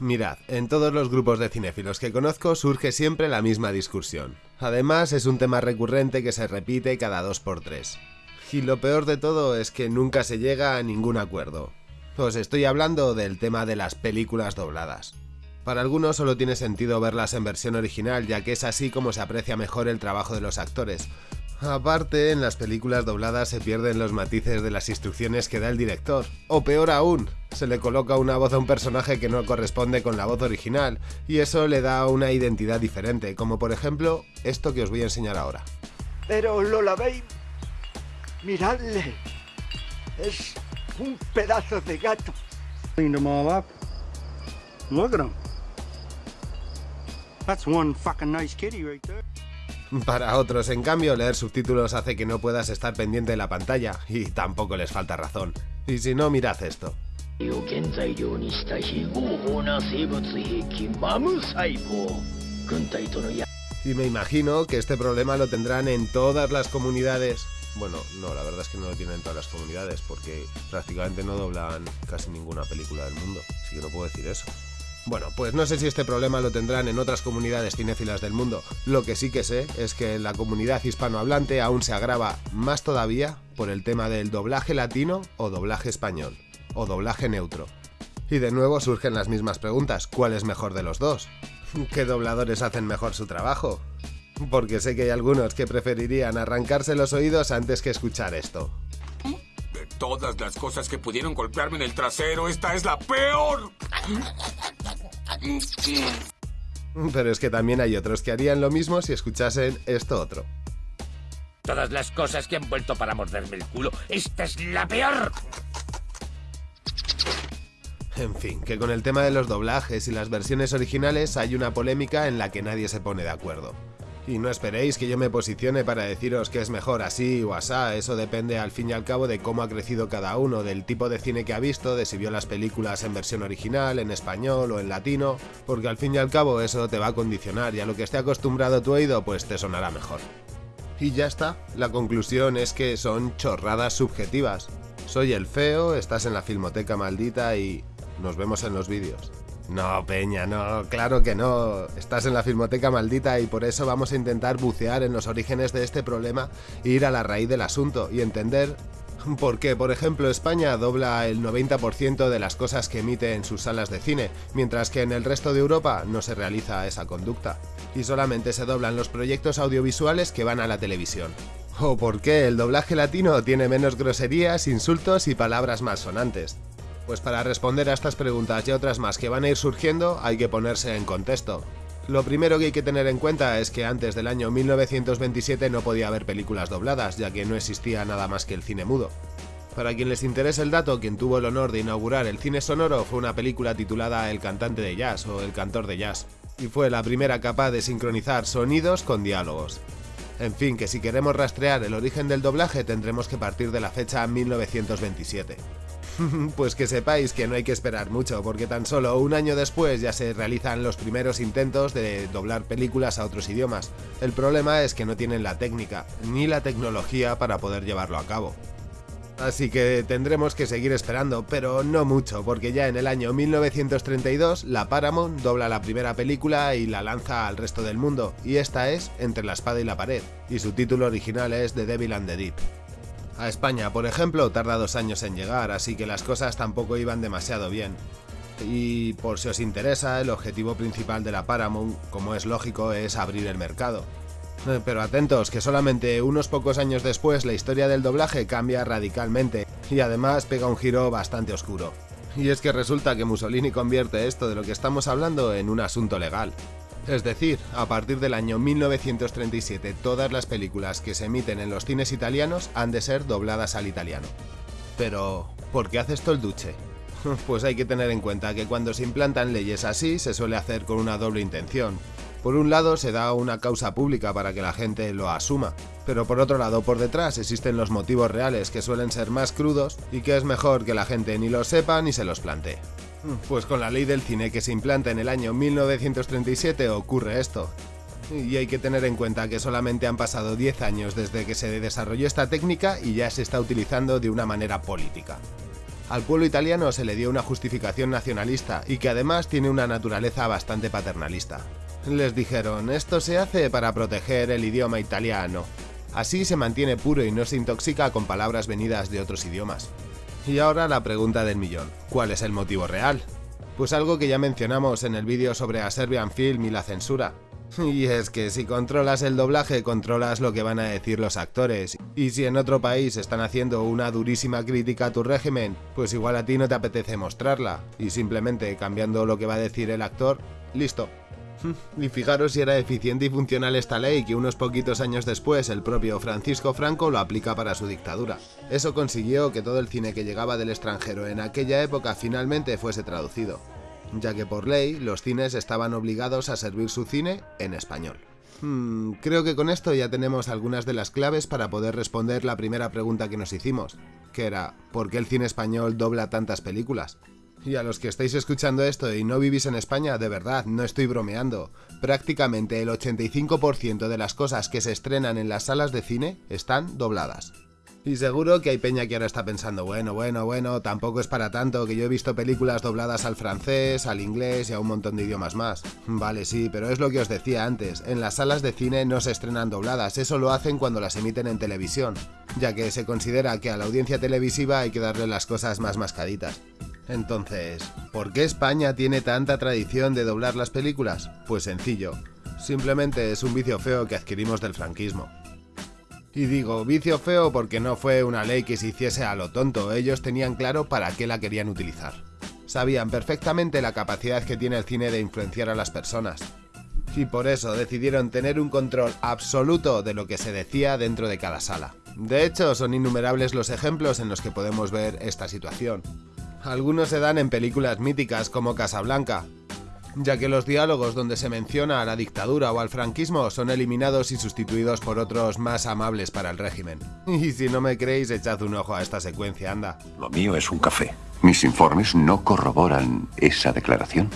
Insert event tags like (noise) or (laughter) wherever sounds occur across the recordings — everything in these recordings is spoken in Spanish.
Mirad, en todos los grupos de cinéfilos que conozco surge siempre la misma discusión. Además, es un tema recurrente que se repite cada dos por tres. Y lo peor de todo es que nunca se llega a ningún acuerdo. Os estoy hablando del tema de las películas dobladas. Para algunos solo tiene sentido verlas en versión original, ya que es así como se aprecia mejor el trabajo de los actores, Aparte, en las películas dobladas se pierden los matices de las instrucciones que da el director. O peor aún, se le coloca una voz a un personaje que no corresponde con la voz original, y eso le da una identidad diferente, como por ejemplo esto que os voy a enseñar ahora. Pero lo la veis, miradle, es un pedazo de gato. Look at him. That's one fucking nice kitty right there. (laughs) Para otros, en cambio, leer subtítulos hace que no puedas estar pendiente de la pantalla, y tampoco les falta razón. Y si no, mirad esto. Y me imagino que este problema lo tendrán en todas las comunidades. Bueno, no, la verdad es que no lo tienen en todas las comunidades, porque prácticamente no doblan casi ninguna película del mundo, así que no puedo decir eso. Bueno, pues no sé si este problema lo tendrán en otras comunidades cinéfilas del mundo. Lo que sí que sé es que en la comunidad hispanohablante aún se agrava más todavía por el tema del doblaje latino o doblaje español, o doblaje neutro. Y de nuevo surgen las mismas preguntas, ¿cuál es mejor de los dos? ¿Qué dobladores hacen mejor su trabajo? Porque sé que hay algunos que preferirían arrancarse los oídos antes que escuchar esto. De todas las cosas que pudieron golpearme en el trasero, esta es la peor. (laughs) (laughs) Pero es que también hay otros que harían lo mismo si escuchasen esto otro. Todas las cosas que han vuelto para morderme el culo, esta es la peor. En fin, que con el tema de los doblajes y las versiones originales hay una polémica en la que nadie se pone de acuerdo. Y no esperéis que yo me posicione para deciros que es mejor así o asá, eso depende al fin y al cabo de cómo ha crecido cada uno, del tipo de cine que ha visto, de si vio las películas en versión original, en español o en latino, porque al fin y al cabo eso te va a condicionar y a lo que esté acostumbrado tu oído pues te sonará mejor. Y ya está, la conclusión es que son chorradas subjetivas. Soy el feo, estás en la filmoteca maldita y nos vemos en los vídeos. No, Peña, no, claro que no. Estás en la filmoteca maldita y por eso vamos a intentar bucear en los orígenes de este problema e ir a la raíz del asunto y entender por qué, por ejemplo, España dobla el 90% de las cosas que emite en sus salas de cine, mientras que en el resto de Europa no se realiza esa conducta, y solamente se doblan los proyectos audiovisuales que van a la televisión. O por qué el doblaje latino tiene menos groserías, insultos y palabras más sonantes. Pues para responder a estas preguntas y otras más que van a ir surgiendo hay que ponerse en contexto. Lo primero que hay que tener en cuenta es que antes del año 1927 no podía haber películas dobladas, ya que no existía nada más que el cine mudo. Para quien les interese el dato, quien tuvo el honor de inaugurar el cine sonoro fue una película titulada El cantante de jazz o El cantor de jazz, y fue la primera capaz de sincronizar sonidos con diálogos. En fin, que si queremos rastrear el origen del doblaje tendremos que partir de la fecha 1927. (laughs) pues que sepáis que no hay que esperar mucho, porque tan solo un año después ya se realizan los primeros intentos de doblar películas a otros idiomas. El problema es que no tienen la técnica, ni la tecnología para poder llevarlo a cabo. Así que tendremos que seguir esperando, pero no mucho, porque ya en el año 1932 la Paramount dobla la primera película y la lanza al resto del mundo, y esta es Entre la espada y la pared, y su título original es The Devil and the Deep. A España, por ejemplo, tarda dos años en llegar, así que las cosas tampoco iban demasiado bien. Y por si os interesa, el objetivo principal de la Paramount, como es lógico, es abrir el mercado. Eh, pero atentos, que solamente unos pocos años después la historia del doblaje cambia radicalmente, y además pega un giro bastante oscuro. Y es que resulta que Mussolini convierte esto de lo que estamos hablando en un asunto legal. Es decir, a partir del año 1937 todas las películas que se emiten en los cines italianos han de ser dobladas al italiano. Pero, ¿por qué hace esto el Duce? (laughs) Pues hay que tener en cuenta que cuando se implantan leyes así se suele hacer con una doble intención. Por un lado se da una causa pública para que la gente lo asuma, pero por otro lado por detrás existen los motivos reales que suelen ser más crudos y que es mejor que la gente ni los sepa ni se los plantee. Pues con la ley del cine que se implanta en el año 1937 ocurre esto. Y hay que tener en cuenta que solamente han pasado 10 años desde que se desarrolló esta técnica y ya se está utilizando de una manera política. Al pueblo italiano se le dio una justificación nacionalista y que además tiene una naturaleza bastante paternalista. Les dijeron, esto se hace para proteger el idioma italiano. Así se mantiene puro y no se intoxica con palabras venidas de otros idiomas. Y ahora la pregunta del millón, ¿cuál es el motivo real? Pues algo que ya mencionamos en el vídeo sobre a Serbian Film y la censura. Y es que si controlas el doblaje, controlas lo que van a decir los actores. Y si en otro país están haciendo una durísima crítica a tu régimen, pues igual a ti no te apetece mostrarla. Y simplemente cambiando lo que va a decir el actor, listo. (laughs) Y fijaros si era eficiente y funcional esta ley que unos poquitos años después el propio Francisco Franco lo aplica para su dictadura. Eso consiguió que todo el cine que llegaba del extranjero en aquella época finalmente fuese traducido, ya que por ley los cines estaban obligados a servir su cine en español. Hmm, creo que con esto ya tenemos algunas de las claves para poder responder la primera pregunta que nos hicimos, que era ¿por qué el cine español dobla tantas películas? Y a los que estáis escuchando esto y no vivís en España, de verdad, no estoy bromeando. Prácticamente el 85% de las cosas que se estrenan en las salas de cine están dobladas. Y seguro que hay peña que ahora está pensando, bueno, bueno, bueno, tampoco es para tanto, que yo he visto películas dobladas al francés, al inglés y a un montón de idiomas más. Vale, sí, pero es lo que os decía antes, en las salas de cine no se estrenan dobladas, eso lo hacen cuando las emiten en televisión, ya que se considera que a la audiencia televisiva hay que darle las cosas más mascaditas. Entonces, ¿por qué España tiene tanta tradición de doblar las películas? Pues sencillo, simplemente es un vicio feo que adquirimos del franquismo. Y digo vicio feo porque no fue una ley que se hiciese a lo tonto, ellos tenían claro para qué la querían utilizar. Sabían perfectamente la capacidad que tiene el cine de influenciar a las personas. Y por eso decidieron tener un control absoluto de lo que se decía dentro de cada sala. De hecho, son innumerables los ejemplos en los que podemos ver esta situación. Algunos se dan en películas míticas como Casablanca, ya que los diálogos donde se menciona a la dictadura o al franquismo son eliminados y sustituidos por otros más amables para el régimen. (laughs) Y si no me creéis, echad un ojo a esta secuencia, anda. Lo mío es un café. Mis informes no corroboran esa declaración.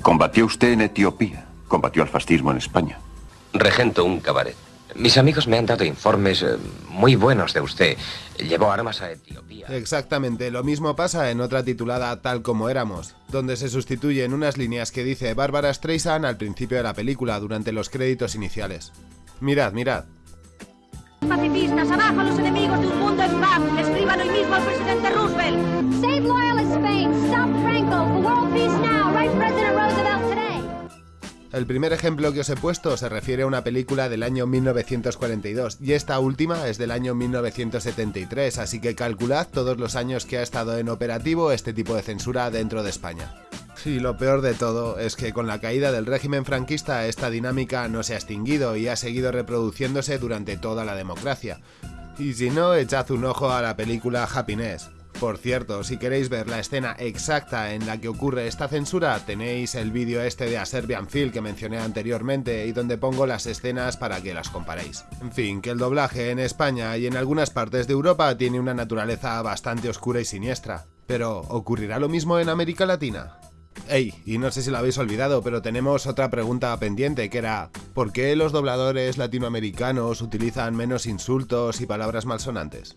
Combatió usted en Etiopía. Combatió al fascismo en España. Regento un cabaret. Mis amigos me han dado informes eh, muy buenos de usted. Llevó armas a Etiopía. Exactamente, lo mismo pasa en otra titulada Tal como éramos, donde se sustituyen unas líneas que dice Bárbara Streisand al principio de la película durante los créditos iniciales. Mirad, mirad. Pacifistas, abajo los enemigos de un mundo en paz. Escriban hoy mismo al presidente Roosevelt. Save loyalist Spain. Stop Franco. For world peace now. Right President Roosevelt. El primer ejemplo que os he puesto se refiere a una película del año 1942 y esta última es del año 1973, así que calculad todos los años que ha estado en operativo este tipo de censura dentro de España. Y lo peor de todo es que con la caída del régimen franquista esta dinámica no se ha extinguido y ha seguido reproduciéndose durante toda la democracia. Y si no, echad un ojo a la película Happiness, por cierto, si queréis ver la escena exacta en la que ocurre esta censura, tenéis el vídeo este de A Serbian Film que mencioné anteriormente y donde pongo las escenas para que las comparéis. En fin, que el doblaje en España y en algunas partes de Europa tiene una naturaleza bastante oscura y siniestra. Pero, ¿ocurrirá lo mismo en América Latina? Ey, y no sé si lo habéis olvidado, pero tenemos otra pregunta pendiente que era ¿por qué los dobladores latinoamericanos utilizan menos insultos y palabras malsonantes?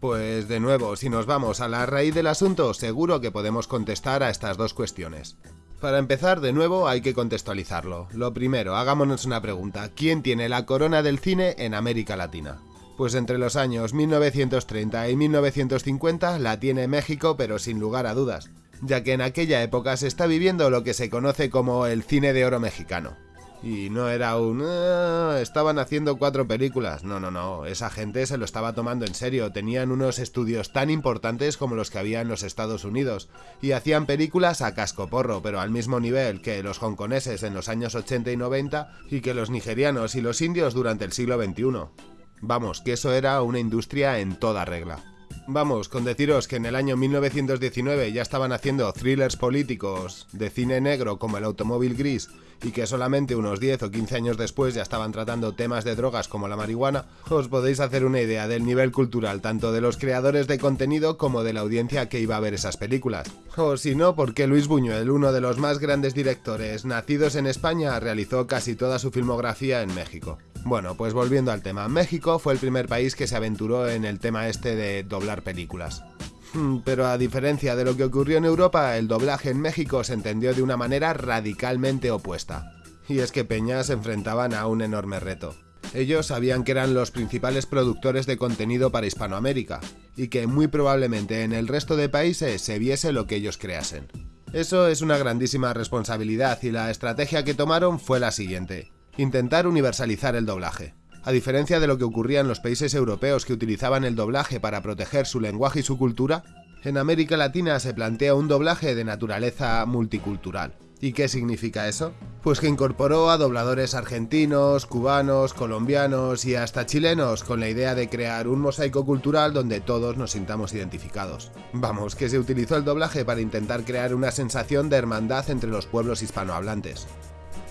Pues de nuevo, si nos vamos a la raíz del asunto, seguro que podemos contestar a estas dos cuestiones. Para empezar, de nuevo, hay que contextualizarlo. Lo primero, hagámonos una pregunta. ¿Quién tiene la corona del cine en América Latina? Pues entre los años 1930 y 1950 la tiene México, pero sin lugar a dudas, ya que en aquella época se está viviendo lo que se conoce como el cine de oro mexicano. Y no era un... "Ah, estaban haciendo cuatro películas. No, no, no. Esa gente se lo estaba tomando en serio. Tenían unos estudios tan importantes como los que había en los Estados Unidos. Y hacían películas a cascoporro, pero al mismo nivel que los hongkoneses en los años 80 y 90 y que los nigerianos y los indios durante el siglo XXI. Vamos, que eso era una industria en toda regla. Vamos, con deciros que en el año 1919 ya estaban haciendo thrillers políticos de cine negro como El automóvil gris y que solamente unos 10 o 15 años después ya estaban tratando temas de drogas como la marihuana, os podéis hacer una idea del nivel cultural tanto de los creadores de contenido como de la audiencia que iba a ver esas películas. O si no, porque Luis Buñuel, uno de los más grandes directores nacidos en España, realizó casi toda su filmografía en México. Bueno, pues volviendo al tema, México fue el primer país que se aventuró en el tema este de doblar películas. Hmm, Pero a diferencia de lo que ocurrió en Europa, el doblaje en México se entendió de una manera radicalmente opuesta. Y es que Peña se enfrentaban a un enorme reto. Ellos sabían que eran los principales productores de contenido para Hispanoamérica, y que muy probablemente en el resto de países se viese lo que ellos creasen. Eso es una grandísima responsabilidad y la estrategia que tomaron fue la siguiente, intentar universalizar el doblaje. A diferencia de lo que ocurría en los países europeos que utilizaban el doblaje para proteger su lenguaje y su cultura, en América Latina se plantea un doblaje de naturaleza multicultural. ¿Y qué significa eso? Pues que incorporó a dobladores argentinos, cubanos, colombianos y hasta chilenos con la idea de crear un mosaico cultural donde todos nos sintamos identificados. Vamos, que se utilizó el doblaje para intentar crear una sensación de hermandad entre los pueblos hispanohablantes.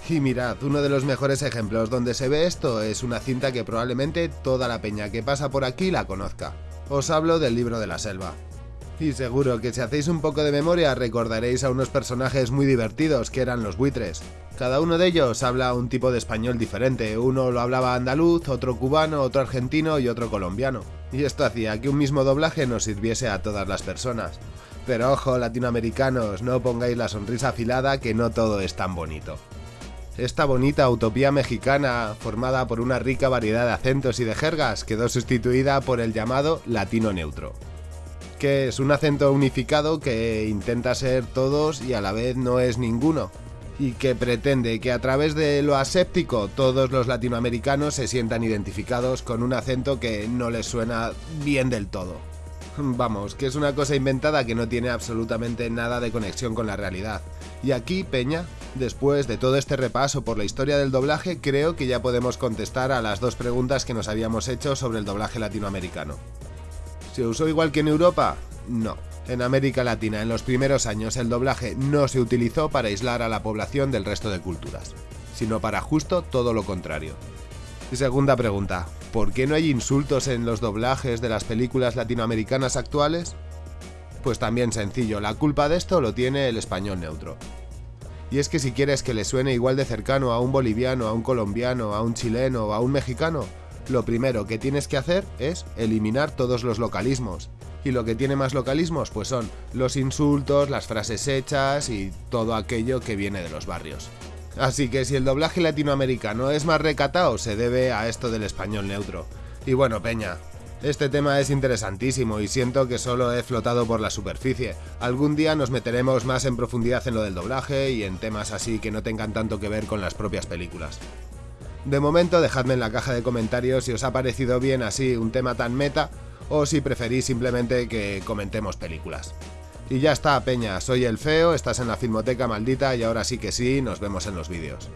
Y mirad, uno de los mejores ejemplos donde se ve esto es una cinta que probablemente toda la peña que pasa por aquí la conozca. Os hablo del libro de la selva. Y seguro que si hacéis un poco de memoria recordaréis a unos personajes muy divertidos que eran los buitres. Cada uno de ellos habla un tipo de español diferente, uno lo hablaba andaluz, otro cubano, otro argentino y otro colombiano. Y esto hacía que un mismo doblaje nos sirviese a todas las personas. Pero ojo, latinoamericanos, no pongáis la sonrisa afilada que no todo es tan bonito. Esta bonita utopía mexicana, formada por una rica variedad de acentos y de jergas, quedó sustituida por el llamado latino neutro, que es un acento unificado que intenta ser todos y a la vez no es ninguno, y que pretende que a través de lo aséptico todos los latinoamericanos se sientan identificados con un acento que no les suena bien del todo. Vamos, que es una cosa inventada que no tiene absolutamente nada de conexión con la realidad. Y aquí, Peña, después de todo este repaso por la historia del doblaje, creo que ya podemos contestar a las dos preguntas que nos habíamos hecho sobre el doblaje latinoamericano. ¿Se usó igual que en Europa? No. En América Latina, en los primeros años, el doblaje no se utilizó para aislar a la población del resto de culturas, sino para justo todo lo contrario. Y segunda pregunta, ¿por qué no hay insultos en los doblajes de las películas latinoamericanas actuales? Pues también sencillo, la culpa de esto lo tiene el español neutro. Y es que si quieres que le suene igual de cercano a un boliviano, a un colombiano, a un chileno o a un mexicano, lo primero que tienes que hacer es eliminar todos los localismos. Y lo que tiene más localismos pues son los insultos, las frases hechas y todo aquello que viene de los barrios. Así que si el doblaje latinoamericano es más recatado, se debe a esto del español neutro. Y bueno, Peña, este tema es interesantísimo y siento que solo he flotado por la superficie. Algún día nos meteremos más en profundidad en lo del doblaje y en temas así que no tengan tanto que ver con las propias películas. De momento dejadme en la caja de comentarios si os ha parecido bien así un tema tan meta o si preferís simplemente que comentemos películas. Y ya está, Peña, soy el Feo, estás en la Filmoteca Maldita y ahora sí que sí, nos vemos en los vídeos.